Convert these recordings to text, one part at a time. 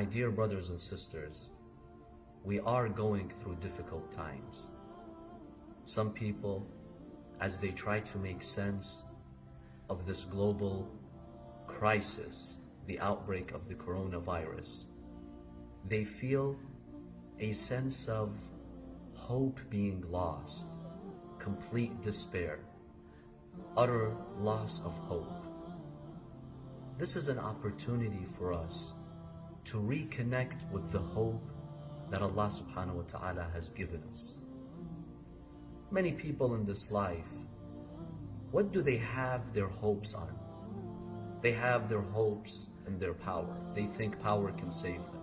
My dear brothers and sisters, we are going through difficult times. Some people, as they try to make sense of this global crisis, the outbreak of the coronavirus, they feel a sense of hope being lost, complete despair, utter loss of hope. This is an opportunity for us to reconnect with the hope that Allah subhanahu wa ta'ala has given us. Many people in this life, what do they have their hopes on? They have their hopes in their power. They think power can save them.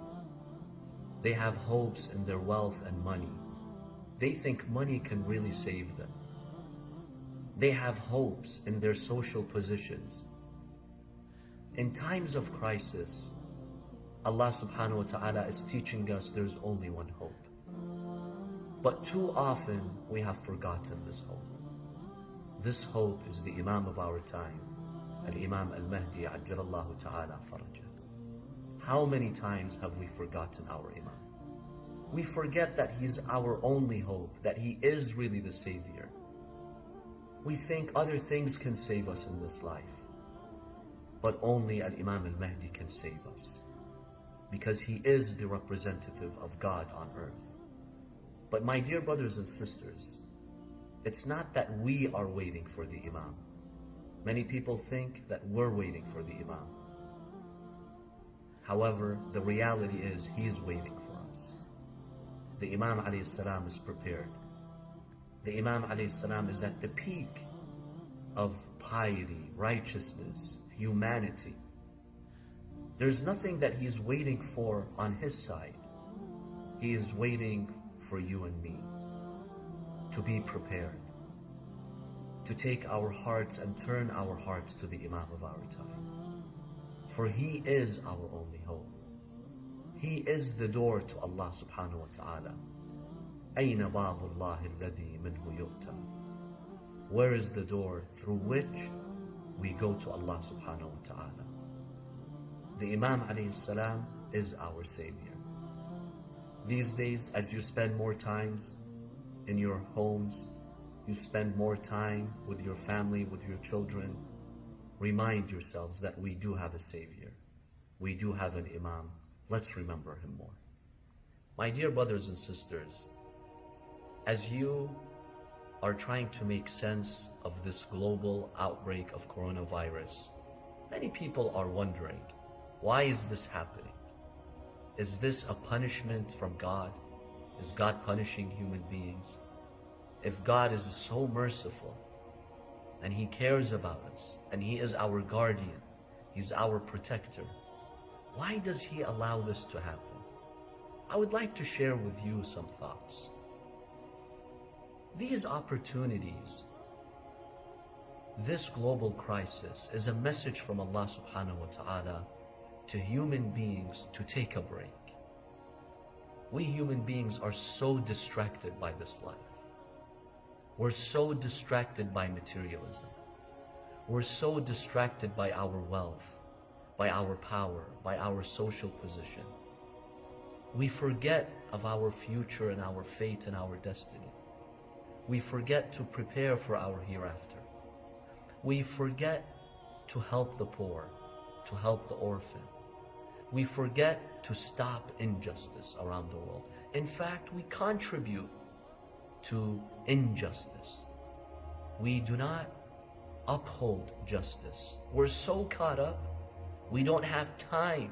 They have hopes in their wealth and money. They think money can really save them. They have hopes in their social positions. In times of crisis, Allah subhanahu wa ta'ala is teaching us there's only one hope. But too often we have forgotten this hope. This hope is the Imam of our time, Al-Imam Al-Mahdi Ajjalallahu ta'ala. How many times have we forgotten our Imam? We forget that He's our only hope, that He is really the Savior. We think other things can save us in this life, but only Al-Imam Al-Mahdi can save us because he is the representative of God on earth. But my dear brothers and sisters, it's not that we are waiting for the Imam. Many people think that we're waiting for the Imam. However, the reality is he's waiting for us. The Imam salam is prepared. The Imam salam is at the peak of piety, righteousness, humanity. There's nothing that he's waiting for on his side. He is waiting for you and me to be prepared, to take our hearts and turn our hearts to the Imam of our time. For he is our only hope. He is the door to Allah subhanahu wa ta'ala. أين باب الله الذي منه يؤتى Where is the door through which we go to Allah subhanahu wa ta'ala? The Imam salam is our Savior. These days, as you spend more times in your homes, you spend more time with your family, with your children, remind yourselves that we do have a Savior. We do have an Imam. Let's remember him more. My dear brothers and sisters, as you are trying to make sense of this global outbreak of coronavirus, many people are wondering, why is this happening? Is this a punishment from God? Is God punishing human beings? If God is so merciful and He cares about us and He is our guardian, He's our protector, why does He allow this to happen? I would like to share with you some thoughts. These opportunities, this global crisis is a message from Allah subhanahu wa ta'ala to human beings to take a break. We human beings are so distracted by this life. We're so distracted by materialism. We're so distracted by our wealth, by our power, by our social position. We forget of our future and our fate and our destiny. We forget to prepare for our hereafter. We forget to help the poor, to help the orphan, we forget to stop injustice around the world. In fact, we contribute to injustice. We do not uphold justice. We're so caught up, we don't have time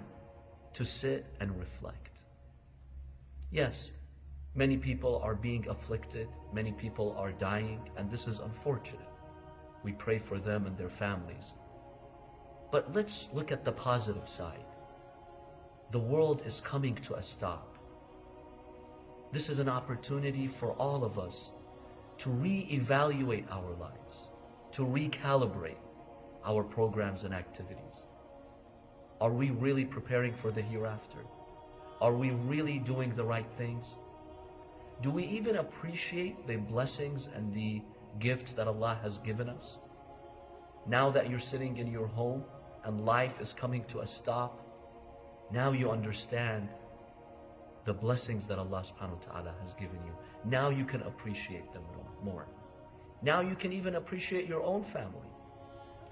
to sit and reflect. Yes, many people are being afflicted, many people are dying, and this is unfortunate. We pray for them and their families. But let's look at the positive side the world is coming to a stop. This is an opportunity for all of us to re-evaluate our lives, to recalibrate our programs and activities. Are we really preparing for the hereafter? Are we really doing the right things? Do we even appreciate the blessings and the gifts that Allah has given us? Now that you're sitting in your home and life is coming to a stop, Now you understand the blessings that Allah subhanahu wa ta'ala has given you. Now you can appreciate them more. Now you can even appreciate your own family.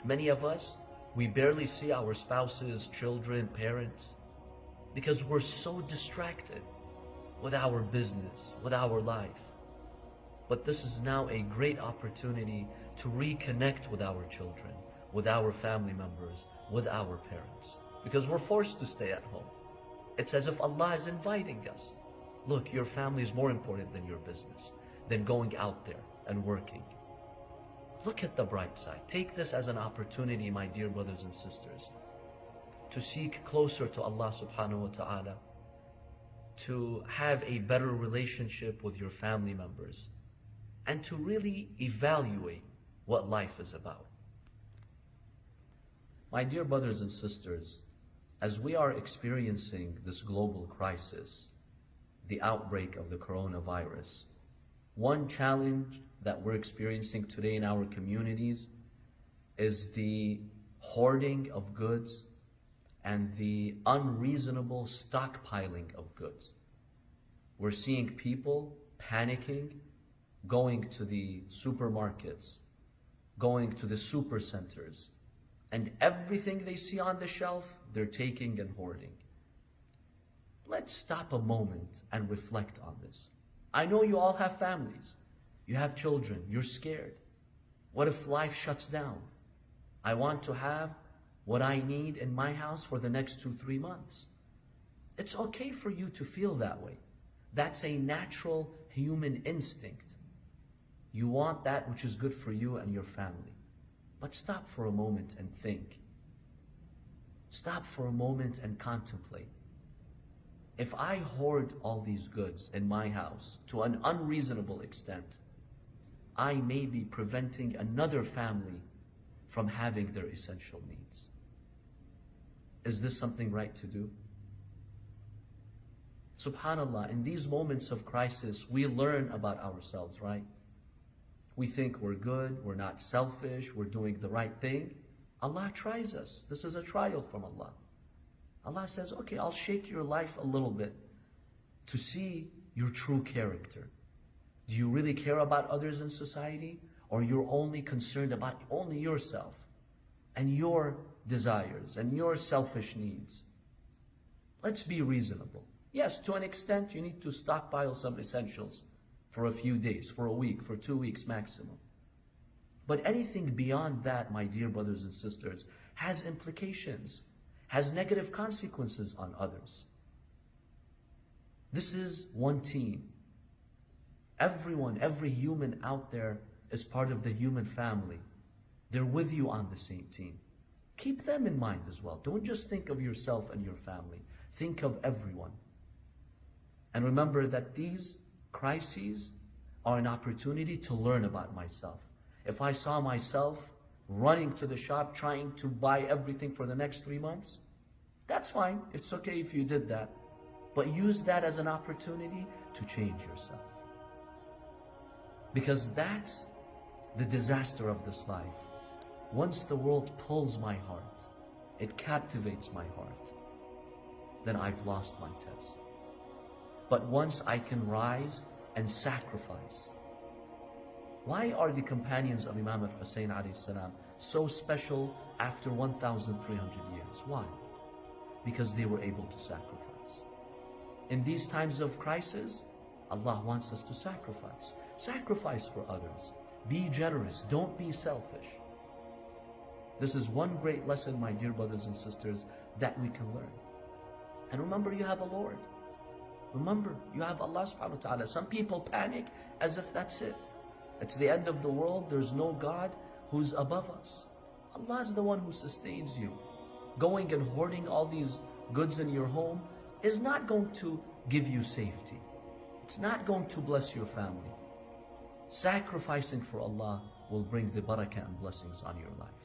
Many of us, we barely see our spouses, children, parents, because we're so distracted with our business, with our life. But this is now a great opportunity to reconnect with our children, with our family members, with our parents. Because we're forced to stay at home. It's as if Allah is inviting us. Look, your family is more important than your business, than going out there and working. Look at the bright side. Take this as an opportunity, my dear brothers and sisters, to seek closer to Allah subhanahu wa ta'ala, to have a better relationship with your family members, and to really evaluate what life is about. My dear brothers and sisters, as we are experiencing this global crisis, the outbreak of the coronavirus, one challenge that we're experiencing today in our communities is the hoarding of goods and the unreasonable stockpiling of goods. We're seeing people panicking, going to the supermarkets, going to the super centers, and everything they see on the shelf, they're taking and hoarding. Let's stop a moment and reflect on this. I know you all have families. You have children. You're scared. What if life shuts down? I want to have what I need in my house for the next two, three months. It's okay for you to feel that way. That's a natural human instinct. You want that which is good for you and your family. But stop for a moment and think. Stop for a moment and contemplate. If I hoard all these goods in my house to an unreasonable extent, I may be preventing another family from having their essential needs. Is this something right to do? Subhanallah, in these moments of crisis, we learn about ourselves, right? We think we're good, we're not selfish, we're doing the right thing. Allah tries us. This is a trial from Allah. Allah says, okay, I'll shake your life a little bit to see your true character. Do you really care about others in society? Or you're only concerned about only yourself and your desires and your selfish needs? Let's be reasonable. Yes, to an extent, you need to stockpile some essentials for a few days, for a week, for two weeks maximum. But anything beyond that, my dear brothers and sisters, has implications, has negative consequences on others. This is one team. Everyone, every human out there is part of the human family. They're with you on the same team. Keep them in mind as well. Don't just think of yourself and your family. Think of everyone. And remember that these crises are an opportunity to learn about myself. If I saw myself running to the shop trying to buy everything for the next three months, that's fine. It's okay if you did that. But use that as an opportunity to change yourself. Because that's the disaster of this life. Once the world pulls my heart, it captivates my heart, then I've lost my test. But once I can rise and sacrifice, why are the companions of Imam al-Hussein so special after 1,300 years? Why? Because they were able to sacrifice. In these times of crisis, Allah wants us to sacrifice. Sacrifice for others. Be generous. Don't be selfish. This is one great lesson, my dear brothers and sisters, that we can learn. And remember, you have a Lord. Remember, you have Allah subhanahu wa ta'ala. Some people panic as if that's it. It's the end of the world. There's no God who's above us. Allah is the one who sustains you. Going and hoarding all these goods in your home is not going to give you safety. It's not going to bless your family. Sacrificing for Allah will bring the barakah and blessings on your life.